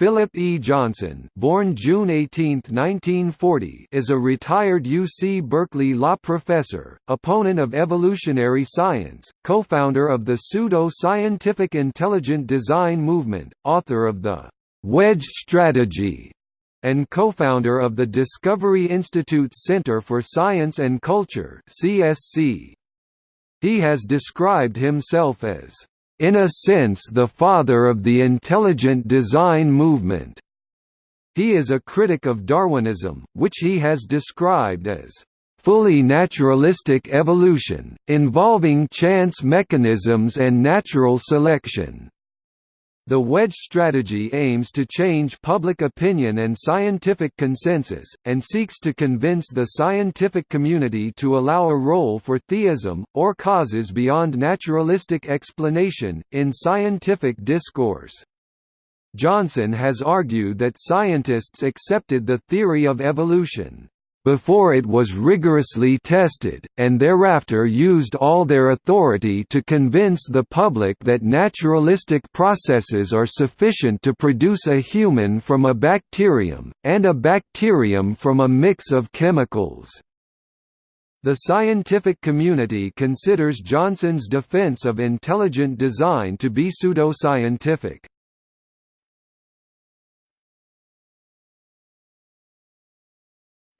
Philip E. Johnson born June 18, 1940, is a retired UC Berkeley law professor, opponent of evolutionary science, co-founder of the pseudo-scientific intelligent design movement, author of the «wedge strategy», and co-founder of the Discovery Institute's Center for Science and Culture. He has described himself as in a sense the father of the intelligent design movement. He is a critic of Darwinism, which he has described as fully naturalistic evolution, involving chance mechanisms and natural selection. The wedge strategy aims to change public opinion and scientific consensus, and seeks to convince the scientific community to allow a role for theism, or causes beyond naturalistic explanation, in scientific discourse. Johnson has argued that scientists accepted the theory of evolution before it was rigorously tested, and thereafter used all their authority to convince the public that naturalistic processes are sufficient to produce a human from a bacterium, and a bacterium from a mix of chemicals. The scientific community considers Johnson's defense of intelligent design to be pseudoscientific.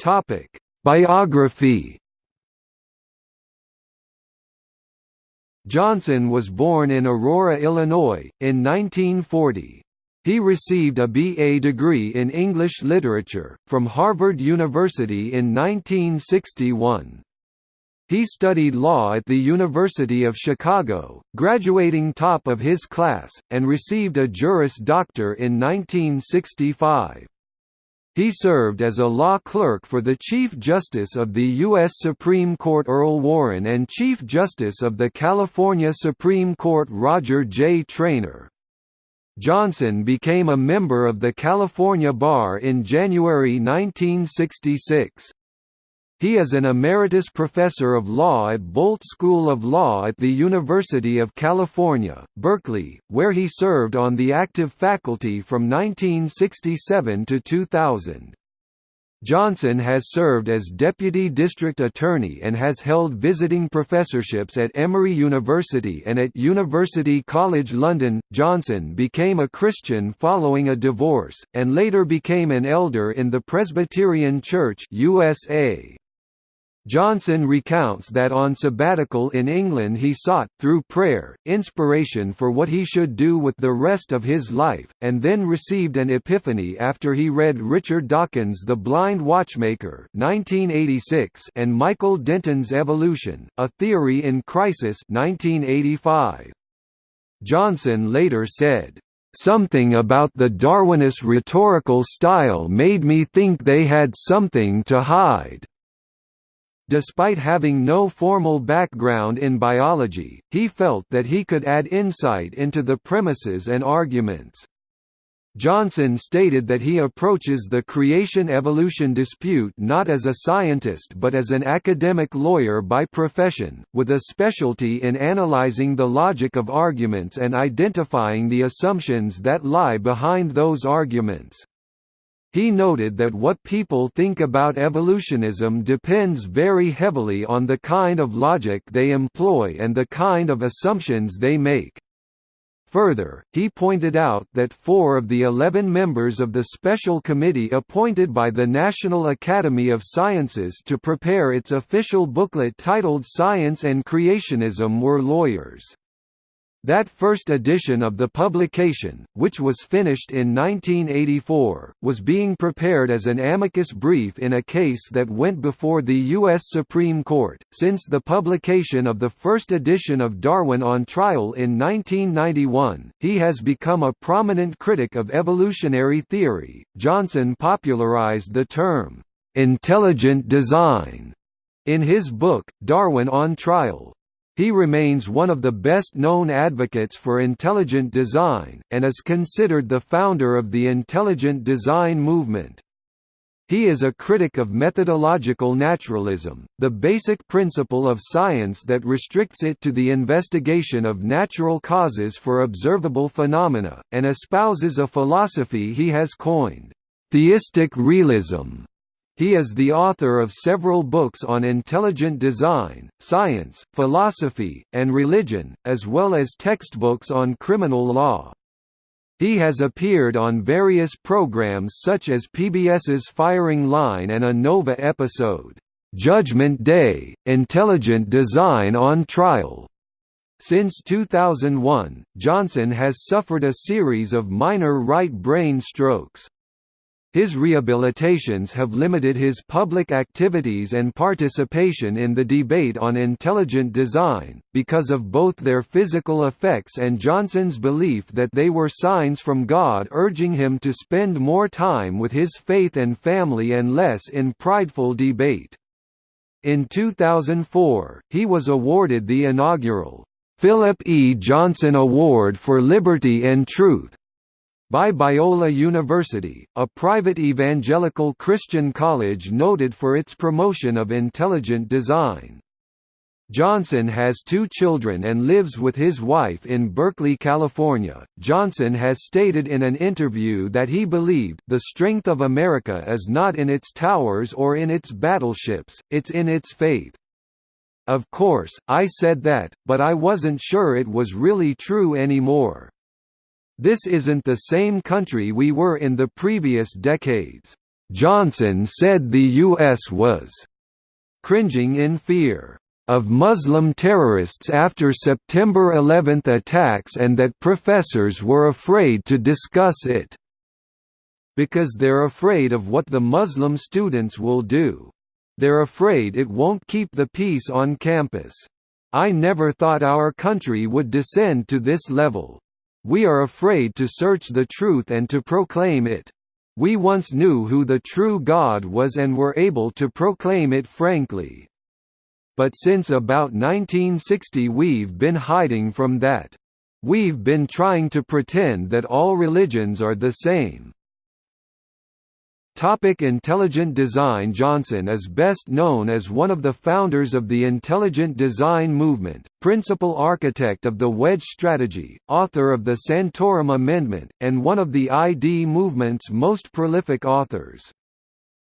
Topic: Biography. Johnson was born in Aurora, Illinois, in 1940. He received a BA degree in English literature, from Harvard University in 1961. He studied law at the University of Chicago, graduating top of his class, and received a Juris Doctor in 1965. He served as a law clerk for the Chief Justice of the U.S. Supreme Court Earl Warren and Chief Justice of the California Supreme Court Roger J. Traynor. Johnson became a member of the California Bar in January 1966. He is an emeritus professor of law at Boalt School of Law at the University of California, Berkeley, where he served on the active faculty from 1967 to 2000. Johnson has served as Deputy District Attorney and has held visiting professorships at Emory University and at University College London. Johnson became a Christian following a divorce, and later became an elder in the Presbyterian Church USA. Johnson recounts that on sabbatical in England he sought, through prayer, inspiration for what he should do with the rest of his life, and then received an epiphany after he read Richard Dawkins' The Blind Watchmaker 1986 and Michael Denton's Evolution, A Theory in Crisis 1985. Johnson later said, Something about the Darwinist rhetorical style made me think they had something to hide. Despite having no formal background in biology, he felt that he could add insight into the premises and arguments. Johnson stated that he approaches the creation-evolution dispute not as a scientist but as an academic lawyer by profession, with a specialty in analyzing the logic of arguments and identifying the assumptions that lie behind those arguments. He noted that what people think about evolutionism depends very heavily on the kind of logic they employ and the kind of assumptions they make. Further, he pointed out that four of the eleven members of the special committee appointed by the National Academy of Sciences to prepare its official booklet titled Science and Creationism were lawyers. That first edition of the publication, which was finished in 1984, was being prepared as an amicus brief in a case that went before the U.S. Supreme Court. Since the publication of the first edition of Darwin on Trial in 1991, he has become a prominent critic of evolutionary theory. Johnson popularized the term, intelligent design, in his book, Darwin on Trial, he remains one of the best-known advocates for intelligent design, and is considered the founder of the intelligent design movement. He is a critic of methodological naturalism, the basic principle of science that restricts it to the investigation of natural causes for observable phenomena, and espouses a philosophy he has coined, theistic realism. He is the author of several books on intelligent design, science, philosophy, and religion, as well as textbooks on criminal law. He has appeared on various programs such as PBS's Firing Line and a Nova episode, "'Judgment Day – Intelligent Design on Trial' Since 2001, Johnson has suffered a series of minor right brain strokes. His rehabilitations have limited his public activities and participation in the debate on intelligent design, because of both their physical effects and Johnson's belief that they were signs from God urging him to spend more time with his faith and family and less in prideful debate. In 2004, he was awarded the inaugural, Philip E. Johnson Award for Liberty and Truth, by Biola University, a private evangelical Christian college noted for its promotion of intelligent design. Johnson has two children and lives with his wife in Berkeley, California. Johnson has stated in an interview that he believed the strength of America is not in its towers or in its battleships, it's in its faith. Of course, I said that, but I wasn't sure it was really true anymore. This isn't the same country we were in the previous decades. Johnson said the U.S. was cringing in fear of Muslim terrorists after September 11 attacks and that professors were afraid to discuss it because they're afraid of what the Muslim students will do. They're afraid it won't keep the peace on campus. I never thought our country would descend to this level. We are afraid to search the truth and to proclaim it. We once knew who the true God was and were able to proclaim it frankly. But since about 1960 we've been hiding from that. We've been trying to pretend that all religions are the same. Topic intelligent design Johnson is best known as one of the founders of the intelligent design movement, principal architect of the wedge strategy, author of the Santorum Amendment, and one of the ID movement's most prolific authors.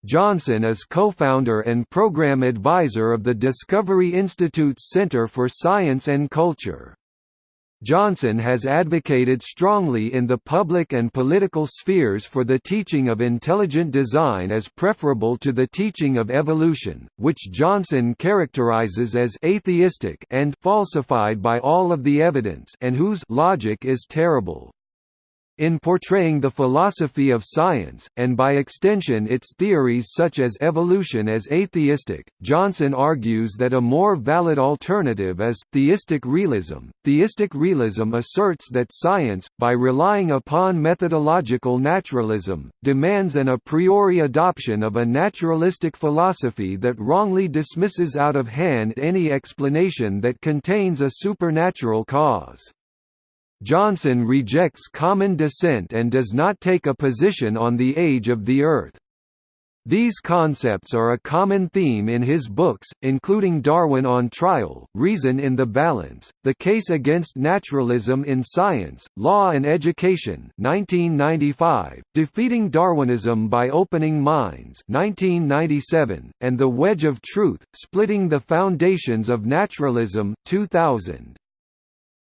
Johnson is co-founder and program advisor of the Discovery Institute's Center for Science and Culture. Johnson has advocated strongly in the public and political spheres for the teaching of intelligent design as preferable to the teaching of evolution, which Johnson characterizes as atheistic and falsified by all of the evidence and whose logic is terrible. In portraying the philosophy of science, and by extension its theories such as evolution as atheistic, Johnson argues that a more valid alternative is, theistic realism. Theistic realism asserts that science, by relying upon methodological naturalism, demands an a priori adoption of a naturalistic philosophy that wrongly dismisses out of hand any explanation that contains a supernatural cause. Johnson rejects common descent and does not take a position on the age of the Earth. These concepts are a common theme in his books, including Darwin on Trial, Reason in the Balance, The Case Against Naturalism in Science, Law and Education 1995, Defeating Darwinism by Opening Minds 1997, and The Wedge of Truth, Splitting the Foundations of Naturalism 2000.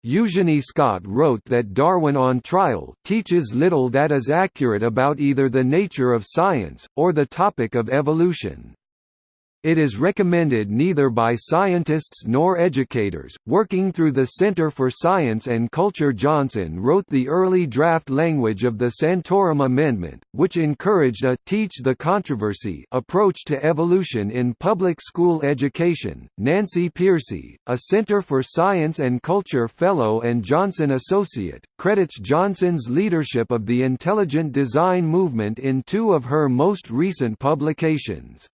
Eugenie Scott wrote that Darwin on Trial teaches little that is accurate about either the nature of science, or the topic of evolution. It is recommended neither by scientists nor educators. Working through the Center for Science and Culture, Johnson wrote the early draft language of the Santorum Amendment, which encouraged a teach the controversy approach to evolution in public school education. Nancy Pearcey, a Center for Science and Culture Fellow and Johnson Associate, credits Johnson's leadership of the intelligent design movement in two of her most recent publications.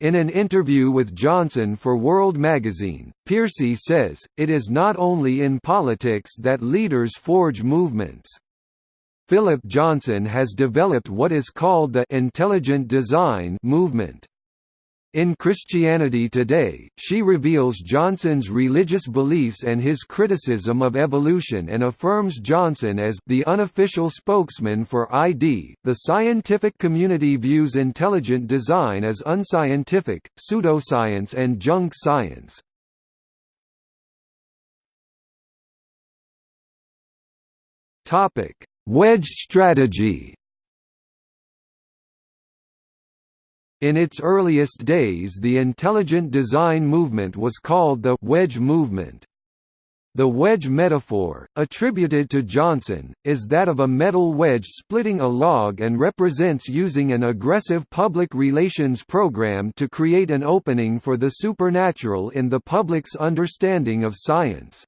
In an interview with Johnson for World magazine, Pearcey says, it is not only in politics that leaders forge movements. Philip Johnson has developed what is called the «intelligent design» movement. In Christianity Today, she reveals Johnson's religious beliefs and his criticism of evolution and affirms Johnson as the unofficial spokesman for ID. The scientific community views intelligent design as unscientific, pseudoscience and junk science. Topic: Wedge strategy In its earliest days the intelligent design movement was called the «wedge movement». The wedge metaphor, attributed to Johnson, is that of a metal wedge splitting a log and represents using an aggressive public relations program to create an opening for the supernatural in the public's understanding of science.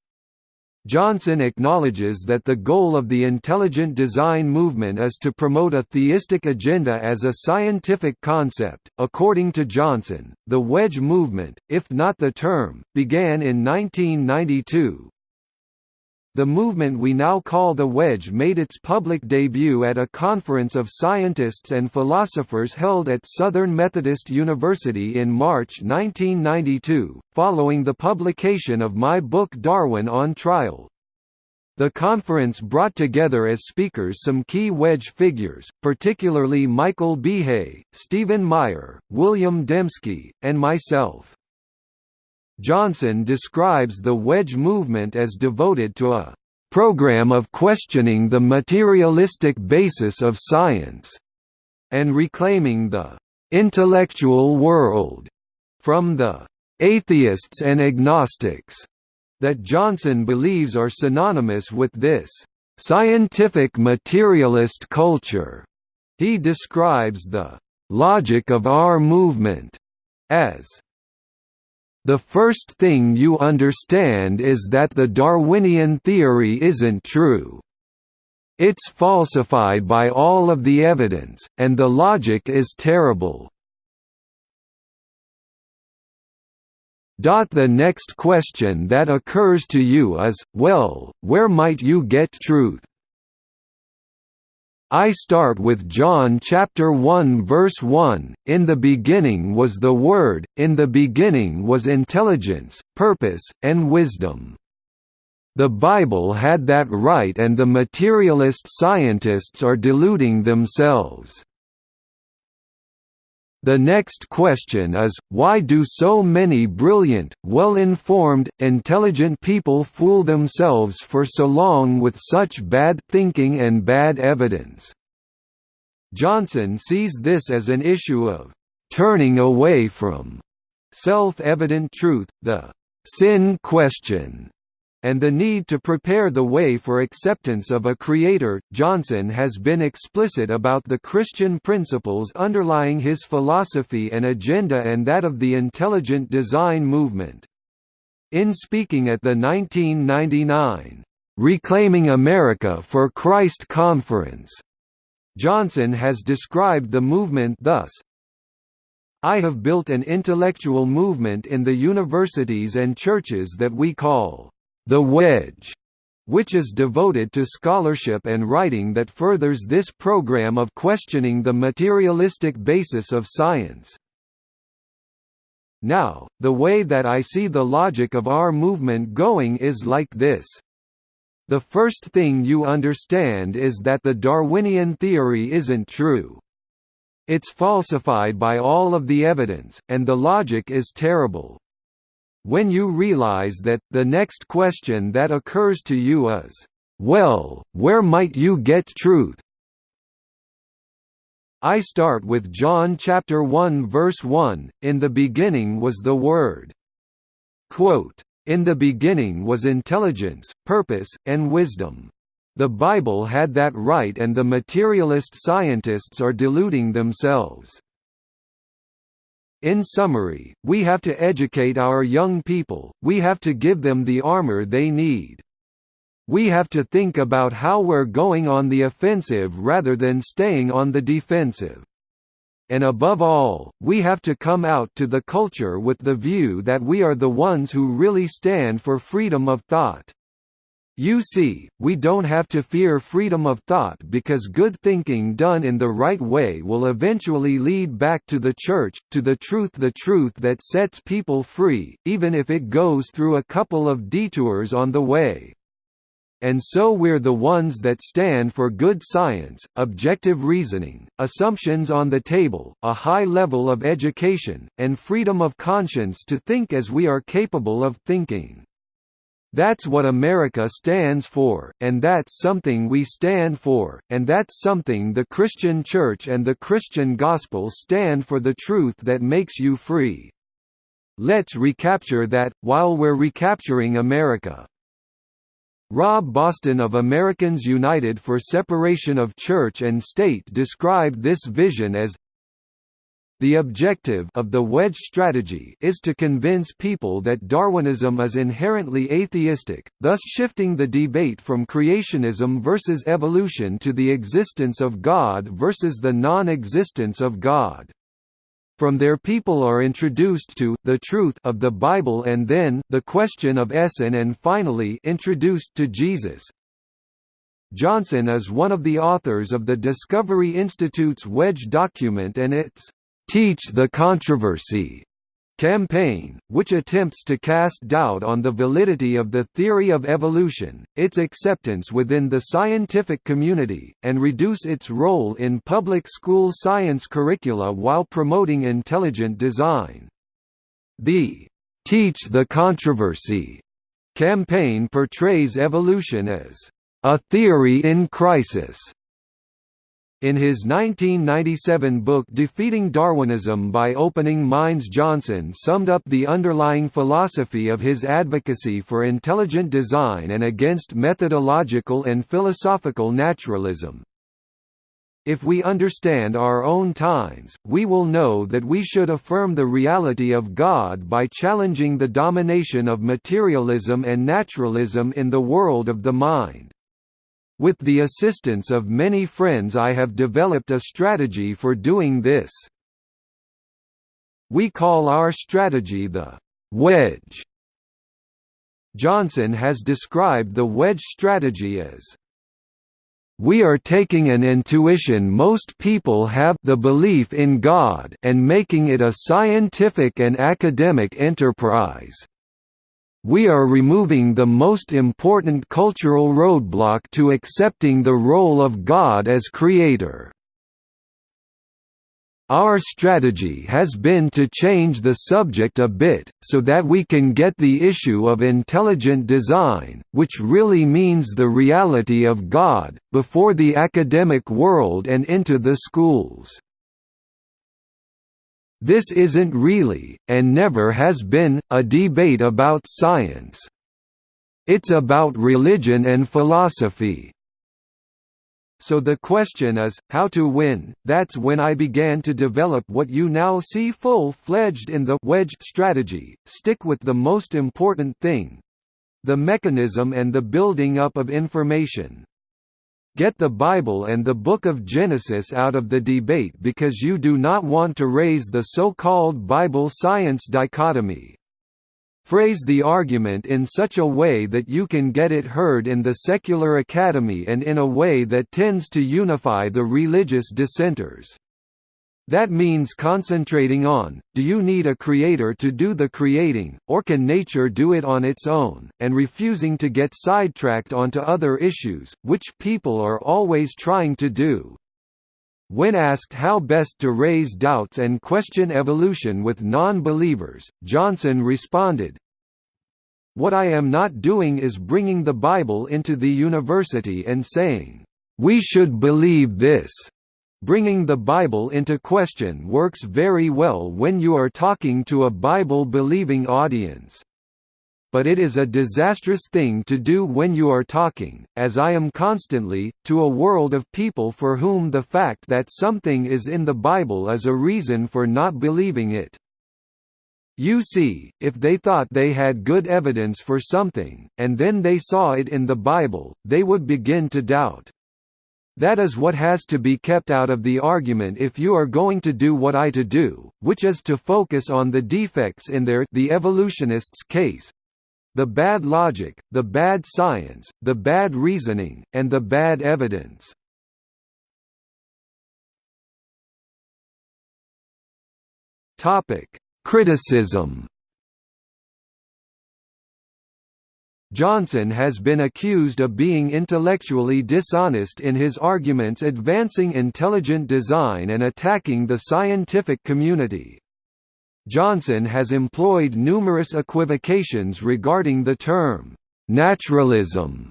Johnson acknowledges that the goal of the intelligent design movement is to promote a theistic agenda as a scientific concept. According to Johnson, the wedge movement, if not the term, began in 1992, the movement we now call the Wedge made its public debut at a conference of scientists and philosophers held at Southern Methodist University in March 1992, following the publication of my book Darwin on Trial. The conference brought together as speakers some key wedge figures, particularly Michael Behe, Stephen Meyer, William Dembski, and myself. Johnson describes the wedge movement as devoted to a program of questioning the materialistic basis of science, and reclaiming the intellectual world from the atheists and agnostics that Johnson believes are synonymous with this scientific materialist culture. He describes the logic of our movement as the first thing you understand is that the Darwinian theory isn't true. It's falsified by all of the evidence, and the logic is terrible. The next question that occurs to you is, well, where might you get truth? I start with John chapter 1 verse 1, In the beginning was the Word, in the beginning was intelligence, purpose, and wisdom. The Bible had that right and the materialist scientists are deluding themselves. The next question is, why do so many brilliant, well-informed, intelligent people fool themselves for so long with such bad thinking and bad evidence? Johnson sees this as an issue of turning away from self-evident truth, the sin question, and the need to prepare the way for acceptance of a creator. Johnson has been explicit about the Christian principles underlying his philosophy and agenda and that of the intelligent design movement. In speaking at the 1999 Reclaiming America for Christ conference, Johnson has described the movement thus, I have built an intellectual movement in the universities and churches that we call the Wedge, which is devoted to scholarship and writing that furthers this program of questioning the materialistic basis of science. Now, the way that I see the logic of our movement going is like this. The first thing you understand is that the Darwinian theory isn't true. It's falsified by all of the evidence, and the logic is terrible. When you realize that, the next question that occurs to you is, well, where might you get truth? I start with John chapter 1 verse 1, In the beginning was the Word. Quote, in the beginning was intelligence, purpose, and wisdom. The Bible had that right and the materialist scientists are deluding themselves. In summary, we have to educate our young people, we have to give them the armor they need. We have to think about how we're going on the offensive rather than staying on the defensive. And above all, we have to come out to the culture with the view that we are the ones who really stand for freedom of thought. You see, we don't have to fear freedom of thought because good thinking done in the right way will eventually lead back to the church, to the truth the truth that sets people free, even if it goes through a couple of detours on the way. And so we're the ones that stand for good science, objective reasoning, assumptions on the table, a high level of education, and freedom of conscience to think as we are capable of thinking. That's what America stands for, and that's something we stand for, and that's something the Christian Church and the Christian Gospel stand for the truth that makes you free. Let's recapture that, while we're recapturing America. Rob Boston of Americans United for Separation of Church and State described this vision as the objective of the wedge strategy is to convince people that Darwinism is inherently atheistic, thus shifting the debate from creationism versus evolution to the existence of God versus the non-existence of God. From there people are introduced to the truth of the Bible and then the question of Essen and finally introduced to Jesus. Johnson is one of the authors of the Discovery Institute's Wedge document and its Teach the Controversy campaign, which attempts to cast doubt on the validity of the theory of evolution, its acceptance within the scientific community, and reduce its role in public school science curricula while promoting intelligent design. The Teach the Controversy campaign portrays evolution as a theory in crisis in his 1997 book Defeating Darwinism by Opening Minds Johnson summed up the underlying philosophy of his advocacy for intelligent design and against methodological and philosophical naturalism. If we understand our own times, we will know that we should affirm the reality of God by challenging the domination of materialism and naturalism in the world of the mind. With the assistance of many friends I have developed a strategy for doing this. We call our strategy the wedge. Johnson has described the wedge strategy as we are taking an intuition most people have the belief in God and making it a scientific and academic enterprise. We are removing the most important cultural roadblock to accepting the role of God as creator. Our strategy has been to change the subject a bit, so that we can get the issue of intelligent design, which really means the reality of God, before the academic world and into the schools. This isn't really, and never has been, a debate about science. It's about religion and philosophy. So the question is, how to win? That's when I began to develop what you now see full-fledged in the wedge strategy, stick with the most important thing. The mechanism and the building up of information. Get the Bible and the Book of Genesis out of the debate because you do not want to raise the so-called Bible-science dichotomy. Phrase the argument in such a way that you can get it heard in the secular academy and in a way that tends to unify the religious dissenters. That means concentrating on, do you need a creator to do the creating, or can nature do it on its own, and refusing to get sidetracked onto other issues, which people are always trying to do. When asked how best to raise doubts and question evolution with non-believers, Johnson responded, What I am not doing is bringing the Bible into the university and saying, "'We should believe this' Bringing the Bible into question works very well when you are talking to a Bible-believing audience. But it is a disastrous thing to do when you are talking, as I am constantly, to a world of people for whom the fact that something is in the Bible is a reason for not believing it. You see, if they thought they had good evidence for something, and then they saw it in the Bible, they would begin to doubt. That is what has to be kept out of the argument if you are going to do what I to do, which is to focus on the defects in their the evolutionists' case. the bad logic, the bad science, the bad reasoning, and the bad evidence. Topic: Criticism Johnson has been accused of being intellectually dishonest in his arguments advancing intelligent design and attacking the scientific community. Johnson has employed numerous equivocations regarding the term, "'naturalism'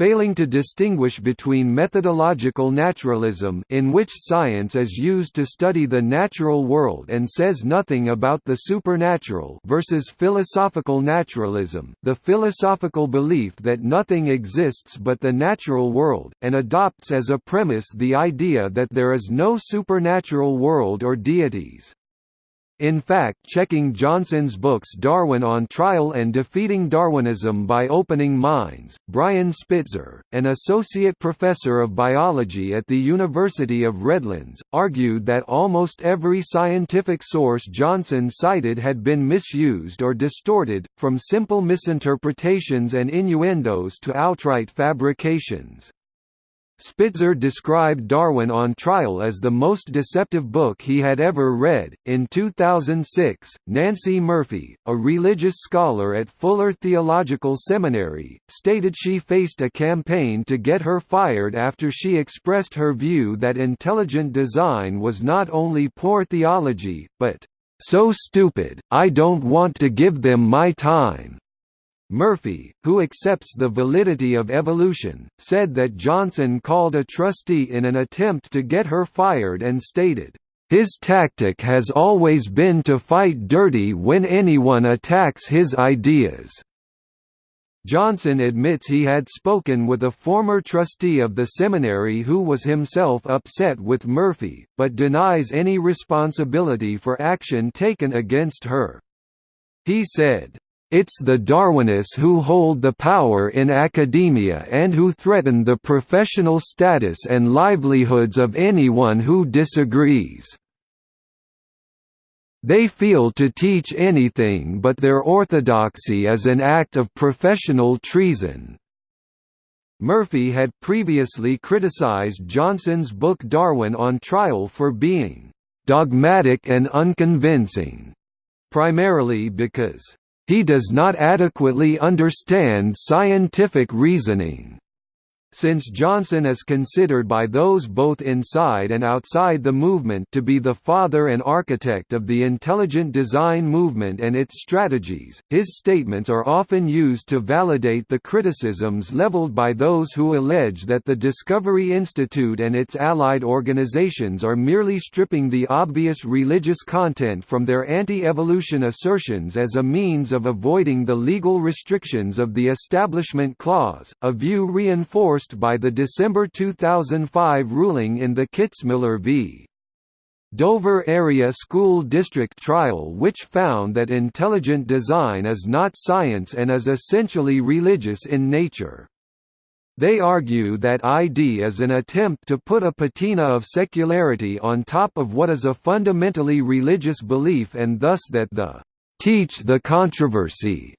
failing to distinguish between methodological naturalism in which science is used to study the natural world and says nothing about the supernatural versus philosophical naturalism the philosophical belief that nothing exists but the natural world, and adopts as a premise the idea that there is no supernatural world or deities. In fact checking Johnson's books Darwin on Trial and Defeating Darwinism by Opening Minds, Brian Spitzer, an associate professor of biology at the University of Redlands, argued that almost every scientific source Johnson cited had been misused or distorted, from simple misinterpretations and innuendos to outright fabrications. Spitzer described Darwin on Trial as the most deceptive book he had ever read. In 2006, Nancey Murphy, a religious scholar at Fuller Theological Seminary, stated she faced a campaign to get her fired after she expressed her view that intelligent design was not only poor theology, but so stupid, I don't want to give them my time. Murphy, who accepts the validity of evolution, said that Johnson called a trustee in an attempt to get her fired and stated, "...his tactic has always been to fight dirty when anyone attacks his ideas." Johnson admits he had spoken with a former trustee of the seminary who was himself upset with Murphy, but denies any responsibility for action taken against her. He said, it's the Darwinists who hold the power in academia and who threaten the professional status and livelihoods of anyone who disagrees. They feel to teach anything but their orthodoxy is an act of professional treason. Murphy had previously criticized Johnson's book Darwin on Trial for being «dogmatic and unconvincing», primarily because he does not adequately understand scientific reasoning. Since Johnson is considered by those both inside and outside the movement to be the father and architect of the intelligent design movement and its strategies, his statements are often used to validate the criticisms leveled by those who allege that the Discovery Institute and its allied organizations are merely stripping the obvious religious content from their anti-evolution assertions as a means of avoiding the legal restrictions of the Establishment Clause, a view reinforced by the December 2005 ruling in the Kitzmiller v. Dover Area School District trial which found that intelligent design is not science and is essentially religious in nature. They argue that ID is an attempt to put a patina of secularity on top of what is a fundamentally religious belief and thus that the «teach the controversy»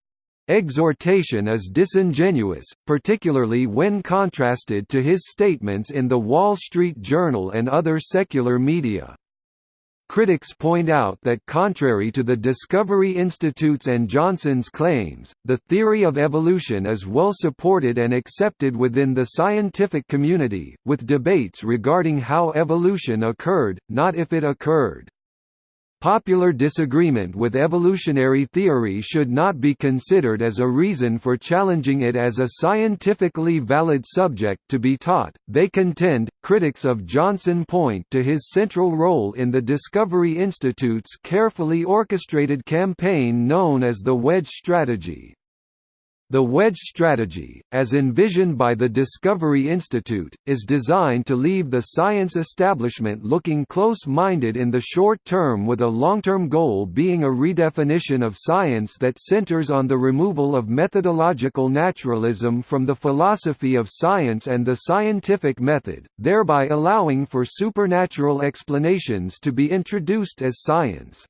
Exhortation is disingenuous, particularly when contrasted to his statements in The Wall Street Journal and other secular media. Critics point out that contrary to the Discovery Institute's and Johnson's claims, the theory of evolution is well supported and accepted within the scientific community, with debates regarding how evolution occurred, not if it occurred. Popular disagreement with evolutionary theory should not be considered as a reason for challenging it as a scientifically valid subject to be taught. They contend, critics of Johnson point to his central role in the Discovery Institute's carefully orchestrated campaign known as the Wedge Strategy. The wedge strategy, as envisioned by the Discovery Institute, is designed to leave the science establishment looking close-minded in the short term with a long-term goal being a redefinition of science that centers on the removal of methodological naturalism from the philosophy of science and the scientific method, thereby allowing for supernatural explanations to be introduced as science.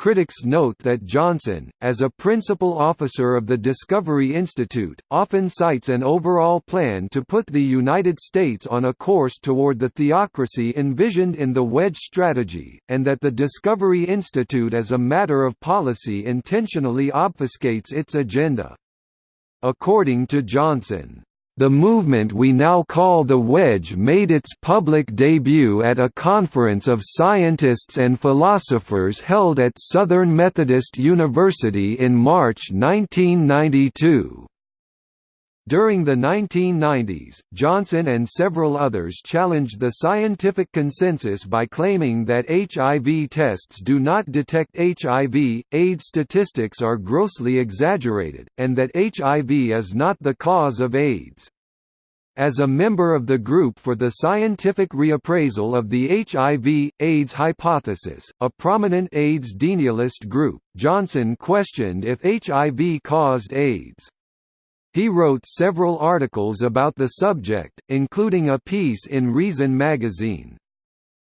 Critics note that Johnson, as a principal officer of the Discovery Institute, often cites an overall plan to put the United States on a course toward the theocracy envisioned in the Wedge strategy, and that the Discovery Institute as a matter of policy intentionally obfuscates its agenda. According to Johnson, the movement we now call the Wedge made its public debut at a conference of scientists and philosophers held at Southern Methodist University in March 1992. During the 1990s, Johnson and several others challenged the scientific consensus by claiming that HIV tests do not detect HIV, AIDS statistics are grossly exaggerated, and that HIV is not the cause of AIDS. As a member of the Group for the Scientific Reappraisal of the HIV, AIDS Hypothesis, a prominent AIDS denialist group, Johnson questioned if HIV caused AIDS. He wrote several articles about the subject, including a piece in Reason magazine.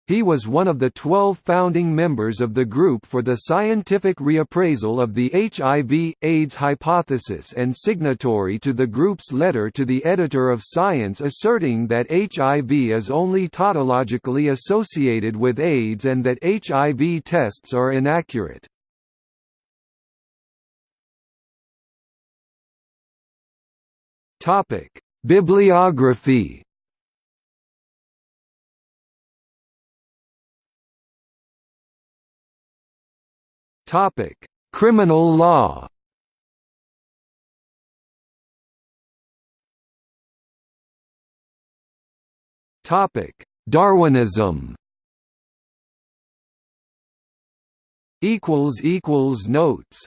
He was one of the 12 founding members of the Group for the Scientific Reappraisal of the HIV, AIDS Hypothesis and signatory to the group's letter to the editor of Science asserting that HIV is only tautologically associated with AIDS and that HIV tests are inaccurate. Topic: Bibliography. Topic: Criminal law. Topic: Darwinism. Equals equals notes